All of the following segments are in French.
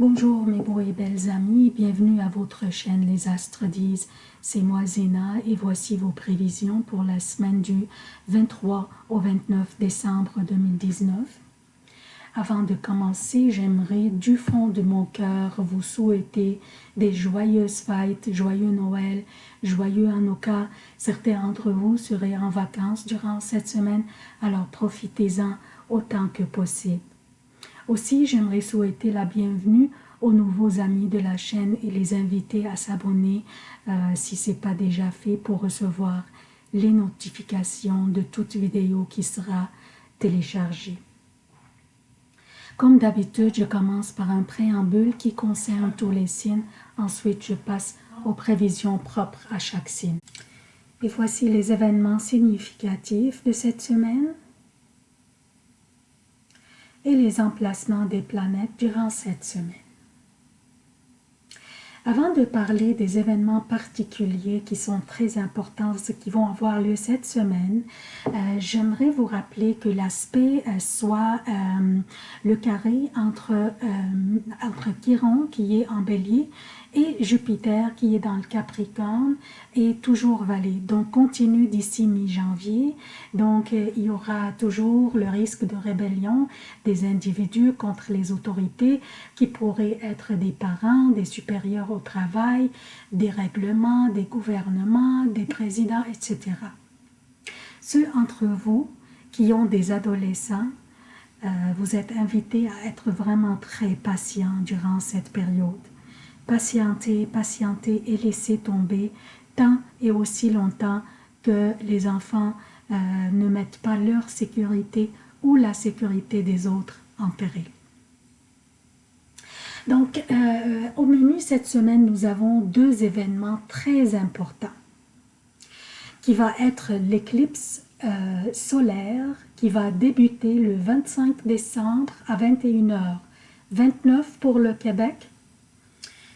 Bonjour mes beaux et belles amis, bienvenue à votre chaîne Les Astres disent. C'est moi Zéna et voici vos prévisions pour la semaine du 23 au 29 décembre 2019. Avant de commencer, j'aimerais du fond de mon cœur vous souhaiter des joyeuses fêtes, joyeux Noël, joyeux Hanukkah. Certains d'entre vous seraient en vacances durant cette semaine, alors profitez-en autant que possible. Aussi, j'aimerais souhaiter la bienvenue aux nouveaux amis de la chaîne et les inviter à s'abonner euh, si ce n'est pas déjà fait pour recevoir les notifications de toute vidéo qui sera téléchargée. Comme d'habitude, je commence par un préambule qui concerne tous les signes. Ensuite, je passe aux prévisions propres à chaque signe. Et voici les événements significatifs de cette semaine et les emplacements des planètes durant cette semaine. Avant de parler des événements particuliers qui sont très importants, qui vont avoir lieu cette semaine, euh, j'aimerais vous rappeler que l'aspect euh, soit euh, le carré entre, entre Chiron qui est en bélier et Jupiter qui est dans le Capricorne est toujours valé. Donc continue d'ici mi-janvier. Donc euh, il y aura toujours le risque de rébellion des individus contre les autorités qui pourraient être des parents, des supérieurs au travail, des règlements, des gouvernements, des présidents, etc. Ceux entre vous qui ont des adolescents, euh, vous êtes invités à être vraiment très patients durant cette période patienter, patienter et laisser tomber tant et aussi longtemps que les enfants euh, ne mettent pas leur sécurité ou la sécurité des autres en péril. Donc, euh, au menu cette semaine, nous avons deux événements très importants qui va être l'éclipse euh, solaire qui va débuter le 25 décembre à 21h, 29 pour le Québec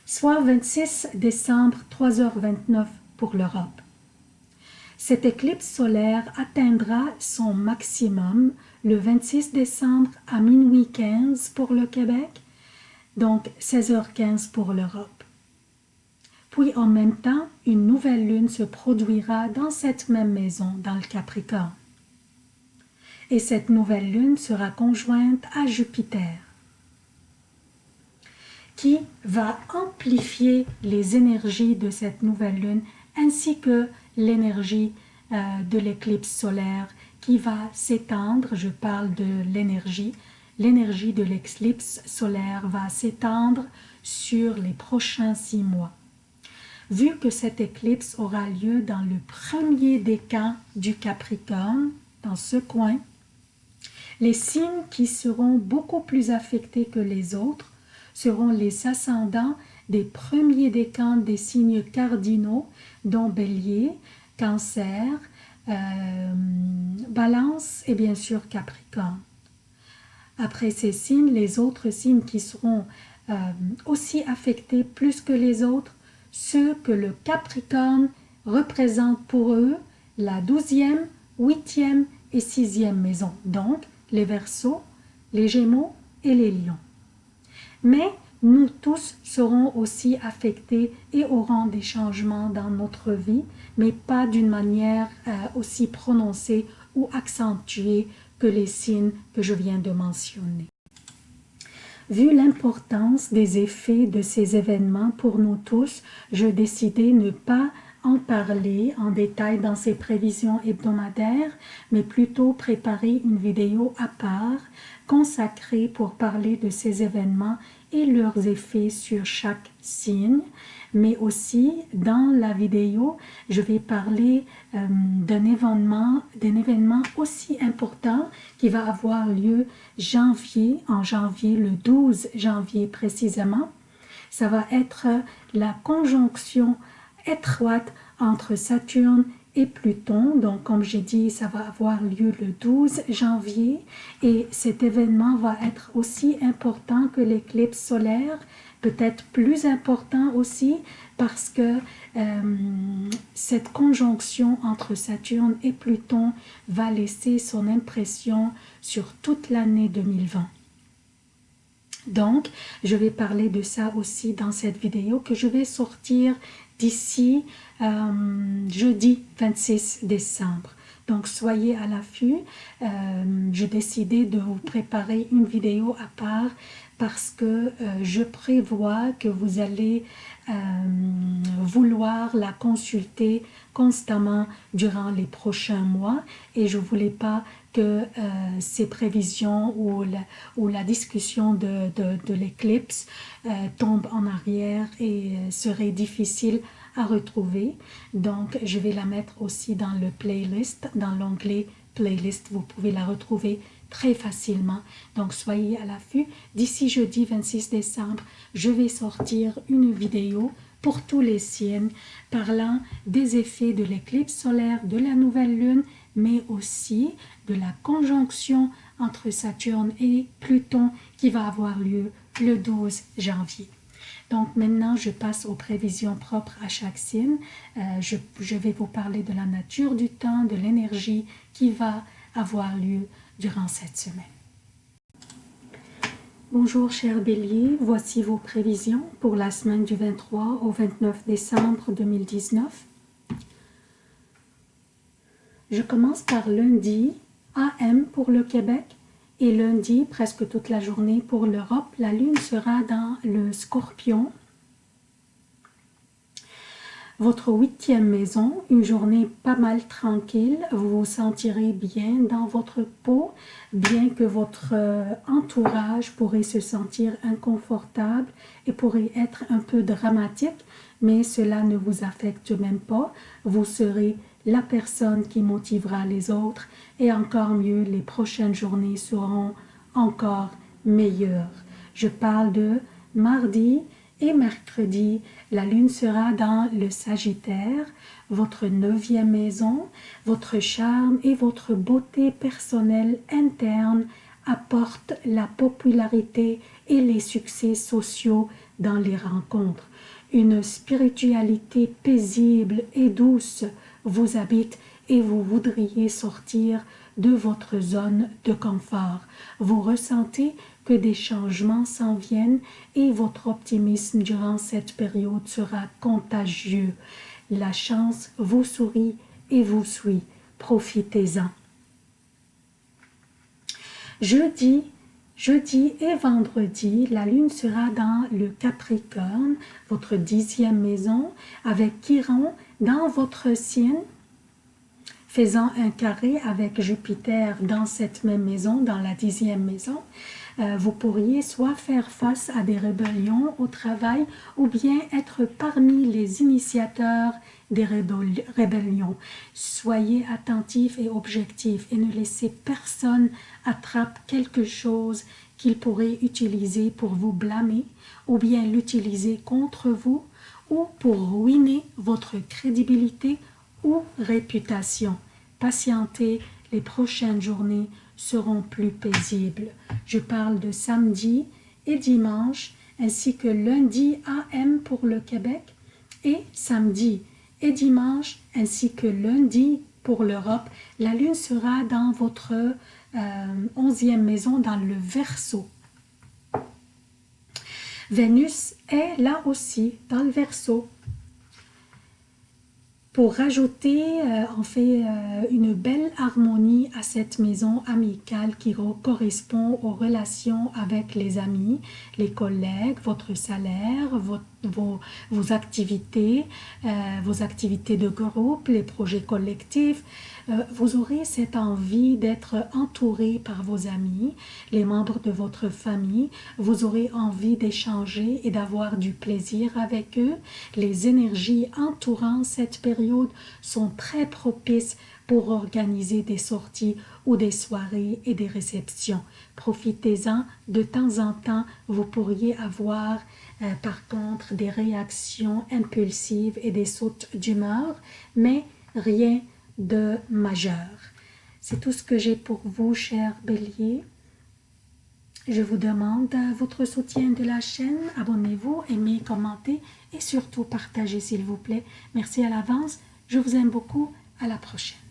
soit 26 décembre 3h29 pour l'Europe. Cette éclipse solaire atteindra son maximum le 26 décembre à minuit 15 pour le Québec, donc 16h15 pour l'Europe. Puis en même temps, une nouvelle lune se produira dans cette même maison, dans le Capricorne. Et cette nouvelle lune sera conjointe à Jupiter qui va amplifier les énergies de cette nouvelle lune ainsi que l'énergie euh, de l'éclipse solaire qui va s'étendre, je parle de l'énergie, l'énergie de l'éclipse solaire va s'étendre sur les prochains six mois. Vu que cette éclipse aura lieu dans le premier décan du Capricorne, dans ce coin, les signes qui seront beaucoup plus affectés que les autres seront les ascendants des premiers décans des signes cardinaux, dont Bélier, Cancer, euh, Balance et bien sûr Capricorne. Après ces signes, les autres signes qui seront euh, aussi affectés plus que les autres, ceux que le Capricorne représente pour eux la douzième, huitième et sixième maison, donc les Verseaux, les Gémeaux et les Lions mais nous tous serons aussi affectés et aurons des changements dans notre vie, mais pas d'une manière euh, aussi prononcée ou accentuée que les signes que je viens de mentionner. Vu l'importance des effets de ces événements pour nous tous, je décidai ne pas en parler en détail dans ces prévisions hebdomadaires, mais plutôt préparer une vidéo à part consacrée pour parler de ces événements et leurs effets sur chaque signe, mais aussi dans la vidéo, je vais parler euh, d'un événement, d'un événement aussi important qui va avoir lieu janvier, en janvier, le 12 janvier précisément. Ça va être la conjonction étroite entre Saturne et Pluton. Donc, comme j'ai dit, ça va avoir lieu le 12 janvier et cet événement va être aussi important que l'éclipse solaire, peut-être plus important aussi parce que euh, cette conjonction entre Saturne et Pluton va laisser son impression sur toute l'année 2020. Donc, je vais parler de ça aussi dans cette vidéo que je vais sortir d'ici euh, jeudi 26 décembre. Donc, soyez à l'affût. Euh, J'ai décidé de vous préparer une vidéo à part parce que euh, je prévois que vous allez euh, vouloir la consulter constamment durant les prochains mois et je voulais pas que euh, ces prévisions ou la, discussion de, l'éclipse tombe en arrière et serait difficile à retrouver. Donc, je vais la mettre aussi dans le playlist, dans l'onglet playlist. Vous pouvez la retrouver très facilement. Donc, soyez à l'affût. D'ici jeudi 26 décembre, je vais sortir une vidéo pour tous les signes parlant des effets de l'éclipse solaire, de la nouvelle lune, mais aussi de la conjonction entre Saturne et Pluton qui va avoir lieu le 12 janvier. Donc maintenant, je passe aux prévisions propres à chaque signe. Euh, je, je, vais vous parler de la nature du temps, de l'énergie qui va avoir lieu durant cette semaine. Bonjour chers béliers, voici vos prévisions pour la semaine du 23 au 29 décembre 2019. Je commence par lundi, AM pour le Québec, et lundi, presque toute la journée pour l'Europe. La lune sera dans le scorpion. Votre huitième maison, une journée pas mal tranquille, vous vous sentirez bien dans votre peau, bien que votre euh, entourage pourrait se sentir inconfortable et pourrait être un peu dramatique, mais cela ne vous affecte même pas. Vous serez la personne qui motivera les autres et encore mieux, les prochaines journées seront encore meilleures. Je parle de mardi et mercredi, la lune sera dans le Sagittaire, votre neuvième maison, votre charme et votre beauté personnelle interne apportent la popularité et les succès sociaux dans les rencontres. Une spiritualité paisible et douce vous habite et vous voudriez sortir de votre zone de confort. Vous ressentez que des changements s'en viennent et votre optimisme durant cette période sera contagieux. La chance vous sourit et vous suit. Profitez-en. Jeudi, jeudi et vendredi, la lune sera dans le Capricorne, votre dixième maison, avec Chiron dans votre signe, faisant un carré avec Jupiter dans cette même maison, dans la dixième maison, euh, vous pourriez soit faire face à des rébellions au travail ou bien être parmi les initiateurs des rébellions. Soyez attentifs et objectifs et ne laissez personne attraper quelque chose qu'il pourrait utiliser pour vous blâmer ou bien l'utiliser contre vous ou pour ruiner votre crédibilité réputation. Patientez, les prochaines journées seront plus paisibles. Je parle de samedi et dimanche, ainsi que lundi AM pour le Québec, et samedi et dimanche, ainsi que lundi pour l'Europe. La lune sera dans votre euh, onzième maison, dans le Verseau. Vénus est là aussi dans le Verseau pour rajouter euh, en fait euh, une belle harmonie à cette maison amicale qui correspond aux relations avec les amis, les collègues, votre salaire, vos activités, euh, vos activités de groupe, les projets collectifs. Euh, vous aurez cette envie d'être entouré par vos amis, les membres de votre famille. Vous aurez envie d'échanger et d'avoir du plaisir avec eux. Les énergies entourant cette période sont très propices pour organiser des sorties ou des soirées et des réceptions. Profitez-en, de temps en temps, vous pourriez avoir euh, par contre des réactions impulsives et des sautes d'humeur, mais rien de majeur. C'est tout ce que j'ai pour vous, chers béliers. Je vous demande votre soutien de la chaîne. Abonnez-vous, aimez, commentez et surtout partagez s'il vous plaît. Merci à l'avance. Je vous aime beaucoup. À la prochaine.